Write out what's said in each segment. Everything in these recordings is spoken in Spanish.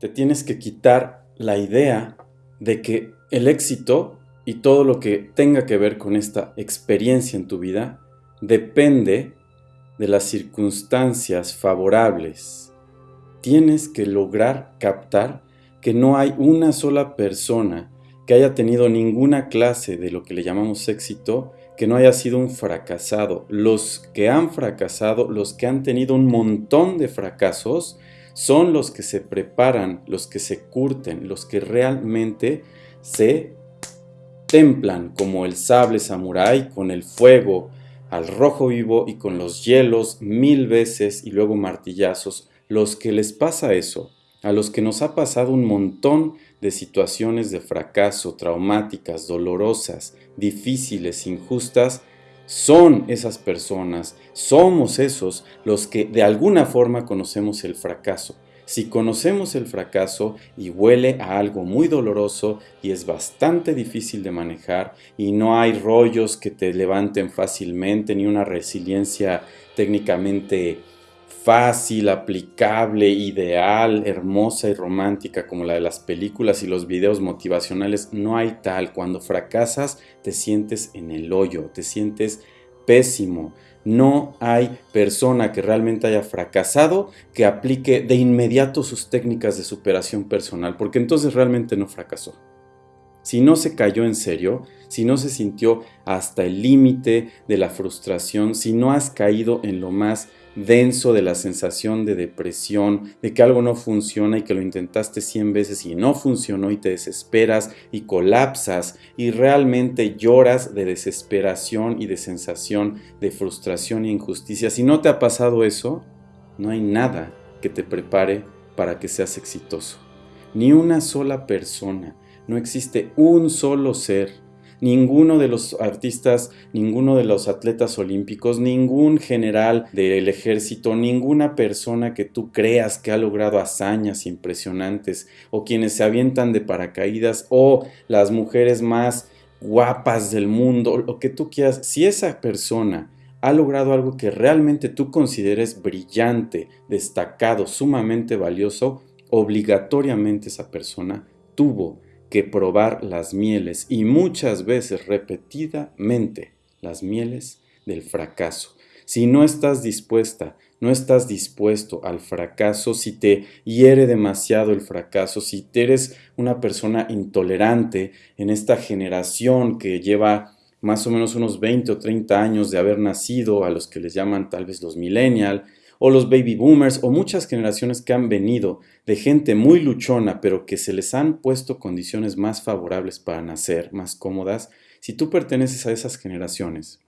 te tienes que quitar la idea de que el éxito y todo lo que tenga que ver con esta experiencia en tu vida depende de las circunstancias favorables. Tienes que lograr captar que no hay una sola persona que haya tenido ninguna clase de lo que le llamamos éxito que no haya sido un fracasado. Los que han fracasado, los que han tenido un montón de fracasos, son los que se preparan, los que se curten, los que realmente se templan como el sable samurái con el fuego al rojo vivo y con los hielos mil veces y luego martillazos. Los que les pasa eso, a los que nos ha pasado un montón de situaciones de fracaso, traumáticas, dolorosas, difíciles, injustas, son esas personas, somos esos los que de alguna forma conocemos el fracaso. Si conocemos el fracaso y huele a algo muy doloroso y es bastante difícil de manejar y no hay rollos que te levanten fácilmente ni una resiliencia técnicamente fácil, aplicable, ideal, hermosa y romántica como la de las películas y los videos motivacionales, no hay tal. Cuando fracasas te sientes en el hoyo, te sientes pésimo. No hay persona que realmente haya fracasado que aplique de inmediato sus técnicas de superación personal, porque entonces realmente no fracasó. Si no se cayó en serio, si no se sintió hasta el límite de la frustración, si no has caído en lo más denso de la sensación de depresión, de que algo no funciona y que lo intentaste 100 veces y no funcionó y te desesperas y colapsas y realmente lloras de desesperación y de sensación de frustración e injusticia. Si no te ha pasado eso, no hay nada que te prepare para que seas exitoso. Ni una sola persona, no existe un solo ser. Ninguno de los artistas, ninguno de los atletas olímpicos, ningún general del ejército, ninguna persona que tú creas que ha logrado hazañas impresionantes o quienes se avientan de paracaídas o las mujeres más guapas del mundo, lo que tú quieras, si esa persona ha logrado algo que realmente tú consideres brillante, destacado, sumamente valioso, obligatoriamente esa persona tuvo que probar las mieles y muchas veces repetidamente las mieles del fracaso. Si no estás dispuesta, no estás dispuesto al fracaso, si te hiere demasiado el fracaso, si eres una persona intolerante en esta generación que lleva más o menos unos 20 o 30 años de haber nacido, a los que les llaman tal vez los millennial, o los baby boomers, o muchas generaciones que han venido de gente muy luchona, pero que se les han puesto condiciones más favorables para nacer, más cómodas, si tú perteneces a esas generaciones,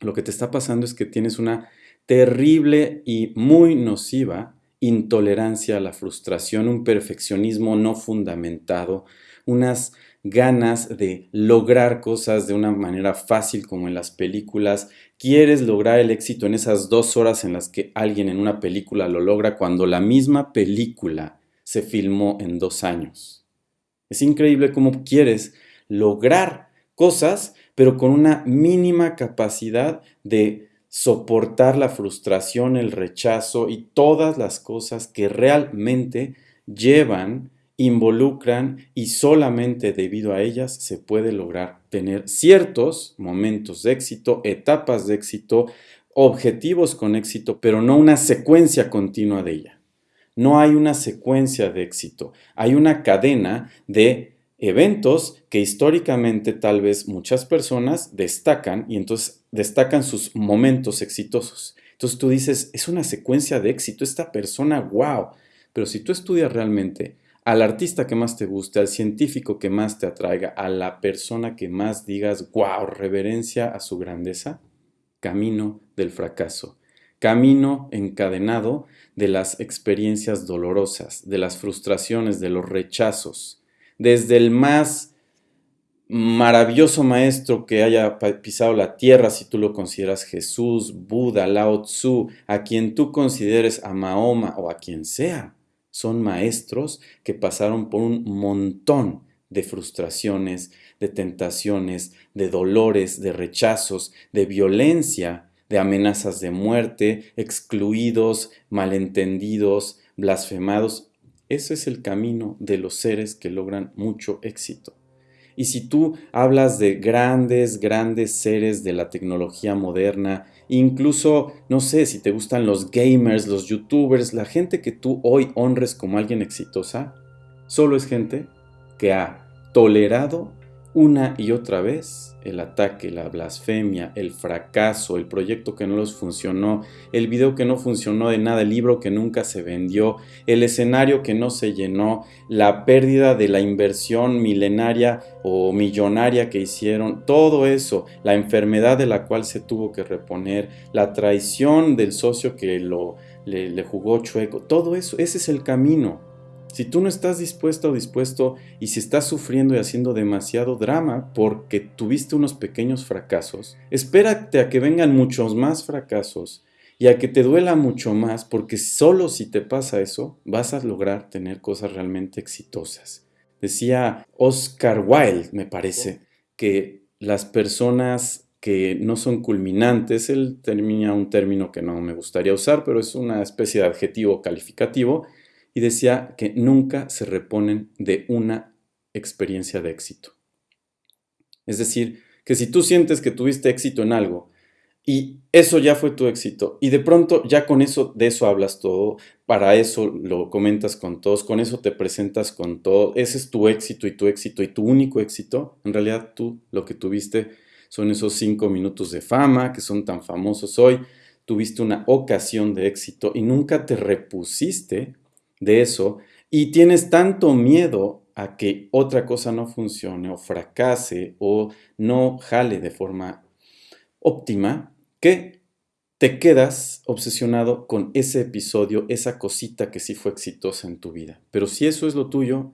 lo que te está pasando es que tienes una terrible y muy nociva intolerancia a la frustración, un perfeccionismo no fundamentado, unas ganas de lograr cosas de una manera fácil como en las películas, quieres lograr el éxito en esas dos horas en las que alguien en una película lo logra cuando la misma película se filmó en dos años. Es increíble cómo quieres lograr cosas, pero con una mínima capacidad de soportar la frustración, el rechazo y todas las cosas que realmente llevan involucran y solamente debido a ellas se puede lograr tener ciertos momentos de éxito, etapas de éxito, objetivos con éxito, pero no una secuencia continua de ella. No hay una secuencia de éxito, hay una cadena de eventos que históricamente tal vez muchas personas destacan y entonces destacan sus momentos exitosos. Entonces tú dices, es una secuencia de éxito, esta persona, wow. Pero si tú estudias realmente al artista que más te guste, al científico que más te atraiga, a la persona que más digas, wow, reverencia a su grandeza, camino del fracaso, camino encadenado de las experiencias dolorosas, de las frustraciones, de los rechazos, desde el más maravilloso maestro que haya pisado la tierra, si tú lo consideras Jesús, Buda, Lao Tzu, a quien tú consideres a Mahoma o a quien sea son maestros que pasaron por un montón de frustraciones, de tentaciones, de dolores, de rechazos, de violencia, de amenazas de muerte, excluidos, malentendidos, blasfemados. Ese es el camino de los seres que logran mucho éxito. Y si tú hablas de grandes, grandes seres de la tecnología moderna, incluso, no sé, si te gustan los gamers, los youtubers, la gente que tú hoy honres como alguien exitosa, solo es gente que ha tolerado una y otra vez el ataque, la blasfemia, el fracaso, el proyecto que no les funcionó, el video que no funcionó de nada, el libro que nunca se vendió, el escenario que no se llenó, la pérdida de la inversión milenaria o millonaria que hicieron, todo eso, la enfermedad de la cual se tuvo que reponer, la traición del socio que lo, le, le jugó chueco, todo eso, ese es el camino. Si tú no estás dispuesto o dispuesto y si estás sufriendo y haciendo demasiado drama porque tuviste unos pequeños fracasos, espérate a que vengan muchos más fracasos y a que te duela mucho más porque solo si te pasa eso vas a lograr tener cosas realmente exitosas. Decía Oscar Wilde, me parece, que las personas que no son culminantes, él termina un término que no me gustaría usar, pero es una especie de adjetivo calificativo, y decía que nunca se reponen de una experiencia de éxito. Es decir, que si tú sientes que tuviste éxito en algo y eso ya fue tu éxito y de pronto ya con eso de eso hablas todo, para eso lo comentas con todos, con eso te presentas con todo, ese es tu éxito y tu éxito y tu único éxito, en realidad tú lo que tuviste son esos cinco minutos de fama que son tan famosos hoy, tuviste una ocasión de éxito y nunca te repusiste de eso y tienes tanto miedo a que otra cosa no funcione o fracase o no jale de forma óptima que te quedas obsesionado con ese episodio, esa cosita que sí fue exitosa en tu vida. Pero si eso es lo tuyo,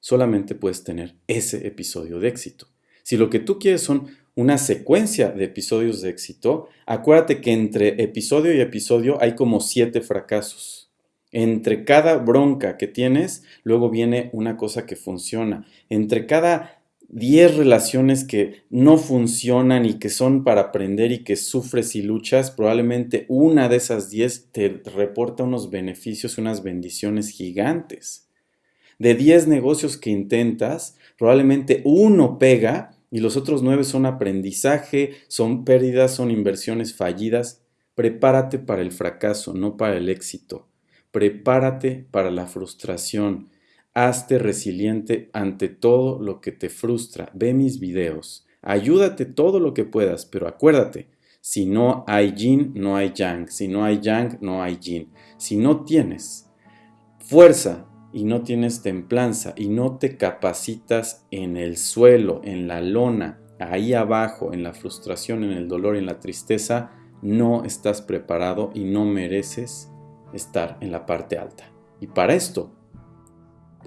solamente puedes tener ese episodio de éxito. Si lo que tú quieres son una secuencia de episodios de éxito, acuérdate que entre episodio y episodio hay como siete fracasos. Entre cada bronca que tienes, luego viene una cosa que funciona. Entre cada 10 relaciones que no funcionan y que son para aprender y que sufres y luchas, probablemente una de esas 10 te reporta unos beneficios, unas bendiciones gigantes. De 10 negocios que intentas, probablemente uno pega y los otros 9 son aprendizaje, son pérdidas, son inversiones fallidas. Prepárate para el fracaso, no para el éxito. Prepárate para la frustración. Hazte resiliente ante todo lo que te frustra. Ve mis videos. Ayúdate todo lo que puedas, pero acuérdate, si no hay yin, no hay yang. Si no hay yang, no hay yin. Si no tienes fuerza y no tienes templanza y no te capacitas en el suelo, en la lona, ahí abajo, en la frustración, en el dolor, en la tristeza, no estás preparado y no mereces estar en la parte alta. Y para esto,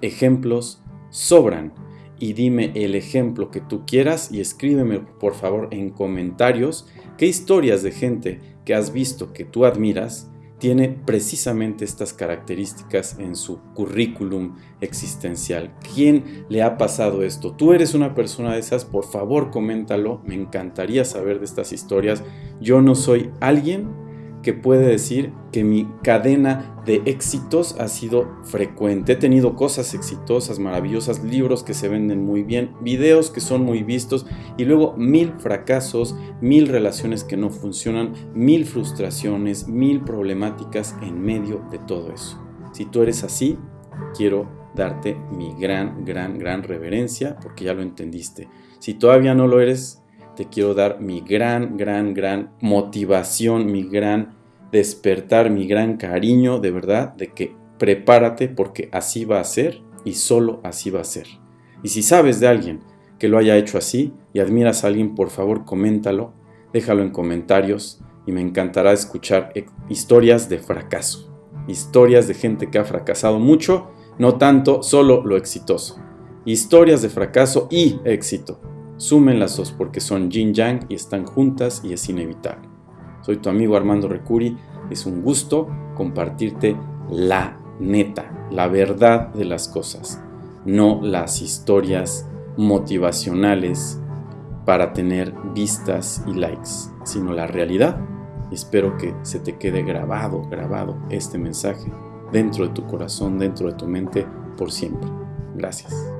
ejemplos sobran. Y dime el ejemplo que tú quieras y escríbeme por favor en comentarios qué historias de gente que has visto que tú admiras tiene precisamente estas características en su currículum existencial. ¿Quién le ha pasado esto? ¿Tú eres una persona de esas? Por favor, coméntalo. Me encantaría saber de estas historias. Yo no soy alguien que puede decir que mi cadena de éxitos ha sido frecuente. He tenido cosas exitosas, maravillosas, libros que se venden muy bien, videos que son muy vistos y luego mil fracasos, mil relaciones que no funcionan, mil frustraciones, mil problemáticas en medio de todo eso. Si tú eres así, quiero darte mi gran, gran, gran reverencia porque ya lo entendiste. Si todavía no lo eres, te quiero dar mi gran, gran, gran motivación, mi gran despertar, mi gran cariño, de verdad, de que prepárate porque así va a ser y solo así va a ser. Y si sabes de alguien que lo haya hecho así y admiras a alguien, por favor, coméntalo, déjalo en comentarios y me encantará escuchar e, historias de fracaso, historias de gente que ha fracasado mucho, no tanto solo lo exitoso. Historias de fracaso y éxito. Sumen las dos porque son yin yang y están juntas y es inevitable. Soy tu amigo Armando Recuri. Es un gusto compartirte la neta, la verdad de las cosas, no las historias motivacionales para tener vistas y likes, sino la realidad. Espero que se te quede grabado, grabado este mensaje dentro de tu corazón, dentro de tu mente, por siempre. Gracias.